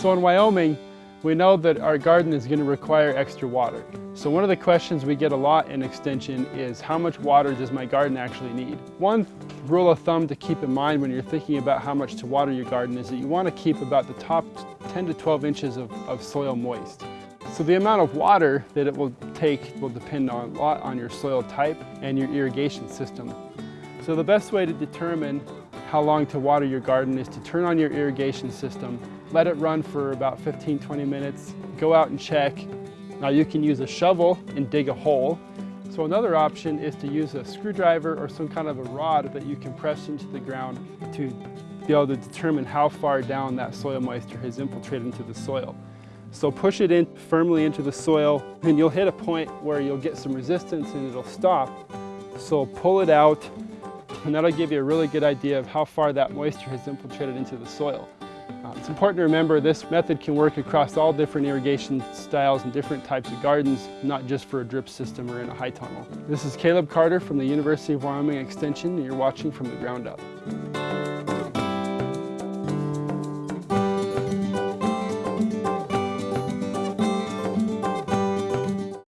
So in Wyoming, we know that our garden is going to require extra water. So one of the questions we get a lot in Extension is how much water does my garden actually need? One rule of thumb to keep in mind when you're thinking about how much to water your garden is that you want to keep about the top 10 to 12 inches of, of soil moist. So the amount of water that it will take will depend on, a lot on your soil type and your irrigation system. So the best way to determine how long to water your garden is to turn on your irrigation system, let it run for about 15-20 minutes, go out and check. Now you can use a shovel and dig a hole. So another option is to use a screwdriver or some kind of a rod that you can press into the ground to be able to determine how far down that soil moisture has infiltrated into the soil. So push it in firmly into the soil and you'll hit a point where you'll get some resistance and it'll stop. So pull it out and that'll give you a really good idea of how far that moisture has infiltrated into the soil. Uh, it's important to remember this method can work across all different irrigation styles and different types of gardens, not just for a drip system or in a high tunnel. This is Caleb Carter from the University of Wyoming Extension and you're watching From the Ground Up.